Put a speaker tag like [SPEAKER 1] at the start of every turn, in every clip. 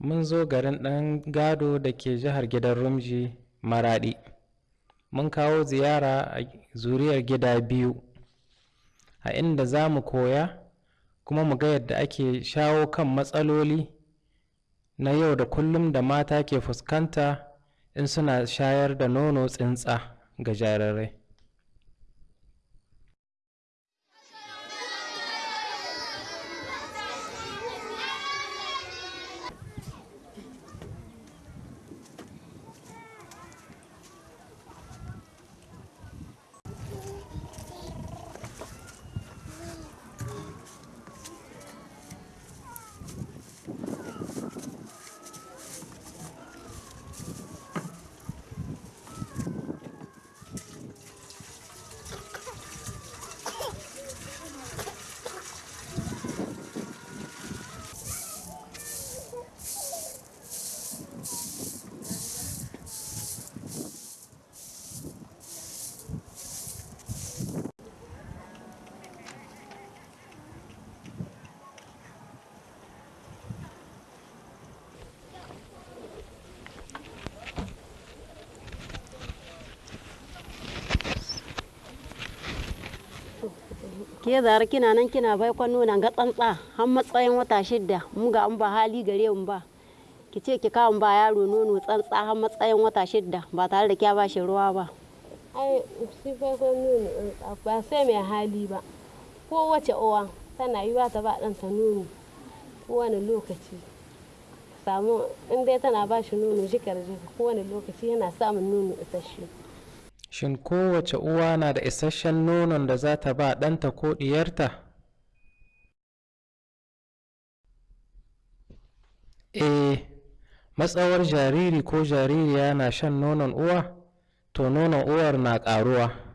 [SPEAKER 1] mun zo garin ɗan gado da ke jihar gidan rumji maraɗi. Mun kawo ziyara a zuriyar gida biyu a inda za mu koya kuma mu ga yadda ake shawo kan matsaloli na yau da kullum da mata ke fuskanta in suna shayar da nono tsintsa ga jarirai.
[SPEAKER 2] Ke zara kina nan kina bai kwano nan ga tsantsa har matsayin wata shidda. Mu ga an ba hali gare mu ba. Ki ce ki kawo ba yaro nono tsantsa har matsayin wata shidda ba tare da kya ba shi ruwa ba.
[SPEAKER 3] Ai shi farkon nono ba sai mai hali ba. Kowace uwa tana yiwa ta ba ɗanta nono kowane lokaci. Samu in dai tana ba shi nono jikar jika kowane lokaci yana samun nono isasshe.
[SPEAKER 1] Shin kowace uwa na da isasshen nonon da za ta ba ɗanta ko ɗiyarta? Eh matsawar jariri ko jaririya na shan nonon uwa to nonon uwar na ƙaruwa.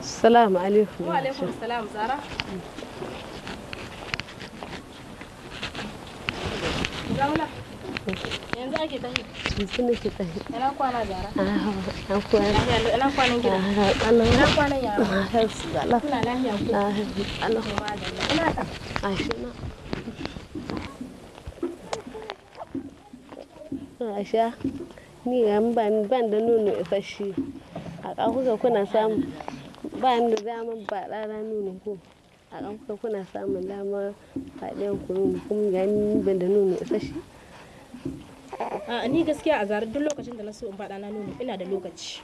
[SPEAKER 3] Salamu alaikum
[SPEAKER 4] Wa alaikum salam Zara. Zauna. Yanzu ake tahi.
[SPEAKER 3] yanzu nake tafi
[SPEAKER 4] Ina kwana Zara.
[SPEAKER 3] an koya
[SPEAKER 4] Lafiya ina kwanan gida. Ina kwanan yaro. Ina lafiya ku. Ina ta.
[SPEAKER 3] Aisha, ni ga ban ban da nono isasshe. A ƙafuka kuna samu ba da damar ba ɗana nono ko. A ƙafuka kuna samun damar faɗiyan ku nono kuma ga ni ban da nono isasshe.
[SPEAKER 4] A ni gaskiya a Zara duk lokacin da na so in ba ɗana nono ina da lokaci.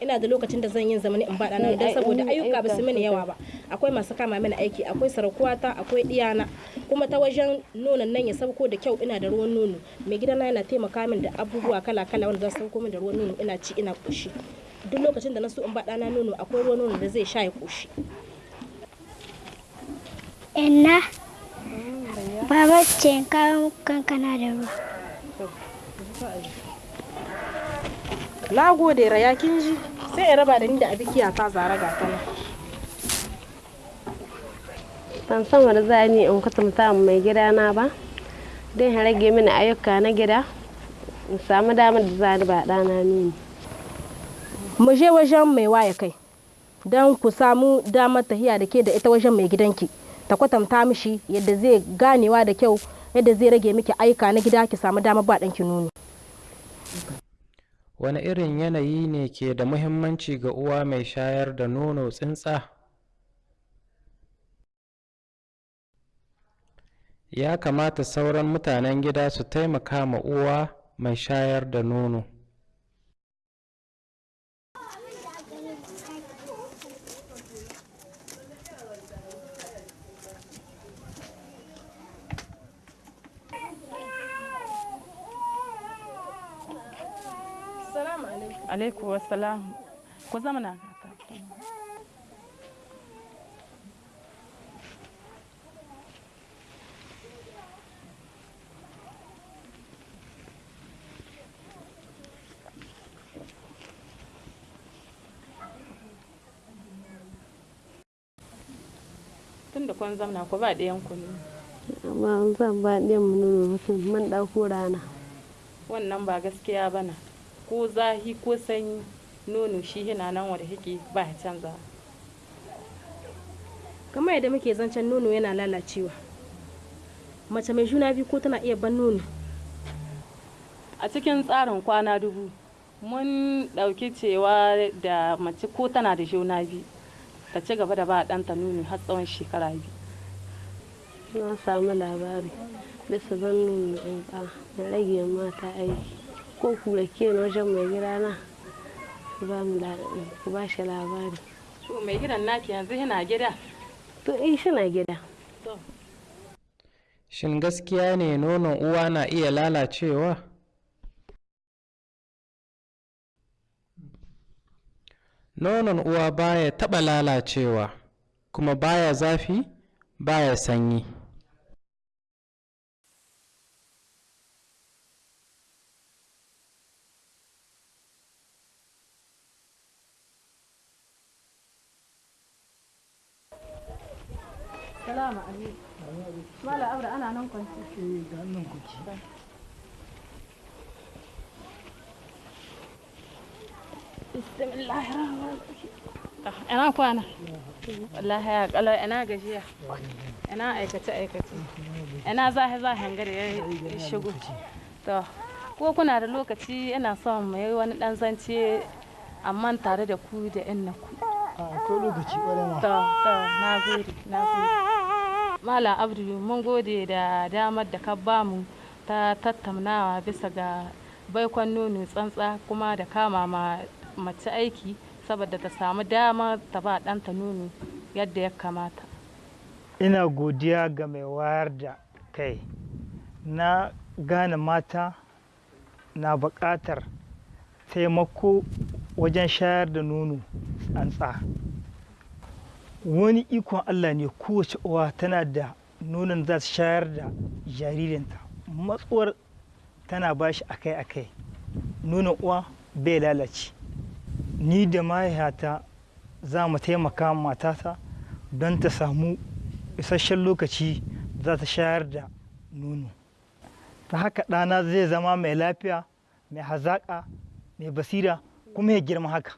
[SPEAKER 4] Ina da lokacin da zan yin zamani in ba ɗana nono don saboda ayyuka ba su mini yawa ba. Akwai masu kama mini aiki, akwai sarakuwata, akwai ɗiyana. Kuma ta wajen nonon nan ya sauko da kyau ina da ruwan nono. Mai gidana yana taimaka min da abubuwa kala-kala wanda za su sauko min da ruwan nono ina ci ina ƙoshi. Duk lokacin da na so in ba ɗana nono akwai ruwan nono da zai sha ya ƙoshi.
[SPEAKER 5] Inna, baba ce kawo kankana da ruwa.
[SPEAKER 4] Na gode raya kin ji sai in raba da ni da abikiya ta zara ga ta nan.
[SPEAKER 3] Ban san wanda za ni in kwatanta mai gidana ba. Don ya rage mini ayyuka na gida. In samu damar da za ni ba ɗana nono.
[SPEAKER 4] Mu je wajen mai waya kai don ku samu damar tahiya da ke da ita wajen mai gidanki. Ta kwatanta mishi yadda zai ganewa da kyau yadda zai rage miki aika na gida ki samu damar ba ɗanki nono.
[SPEAKER 1] wani irin yanayi ne ke da muhimmanci ga uwa mai shayar da nono tsintsa? Ya kamata sauran mutanen gida su taimaka ma uwa mai shayar da nono
[SPEAKER 4] Salamu alaikum.
[SPEAKER 6] wassalam ku zama na tun da kun zamna ku ba ɗayan ku ne
[SPEAKER 3] Amma zan ba ɗiyan mu nono mutum man ɗauko rana.
[SPEAKER 6] wannan ba gaskiya bana ko zahi ko sanyi nono shi yana nan wanda yake ba ya canza
[SPEAKER 4] kamar yadda muke zancen nono yana lalacewa. Mace mai juna biyu ko tana iya ban nono?
[SPEAKER 6] A cikin tsarin kwana dubu mun ɗauki cewa da mace ko tana da juna biyu ta ci gaba da ba ɗanta nono har tsawon shekara biyu.
[SPEAKER 3] Na samu labari bisa ban tsantsa da rage mata aiki. Ko kura ke wajen mai gida na ku ba mu ku ba shi labari
[SPEAKER 6] to mai gidan naki yanzu yana gida
[SPEAKER 3] to in shi na gida
[SPEAKER 1] Shin gaskiya ne nonon uwa na iya lalacewa? Nonon uwa baya taɓa lalacewa, kuma baya zafi, baya sanyi.
[SPEAKER 4] Salamu alaikum. Mala aure ana nan kwanci
[SPEAKER 6] ina kwana? Wallahi ya kalau ina gajiya? Ina aikace aikace ina zahe zahen gari ya shigo? To ko kuna da lokaci ina son mu yi wani dan zance amma tare da ku da yan ku
[SPEAKER 7] ko lokaci ƙwarai ma.
[SPEAKER 6] To to na gode na gode. Malam abdu mun gode da damar da ka ba mu ta tattaunawa bisa ga baikon nono tsantsa kuma da kama ma mace aiki saboda ta samu dama ta ba ɗanta nono yadda ya kamata.
[SPEAKER 7] Ina godiya ga mai wayar da kai. Na gane mata na buƙatar taimako wajen shayar da nono tsantsa. Wani ikon allah ne kowace uwa tana da nonon za ta shayar da jaririnta. Matsuwar tana ba shi akai-akai. Nonon uwa bai lalace. Ni da mahaifata za mu taimaka matata don ta samu isasshen lokaci za ta shayar da nono. Ta haka ɗana zai zama mai lafiya mai hazaƙa mai basira kuma ya girma haka.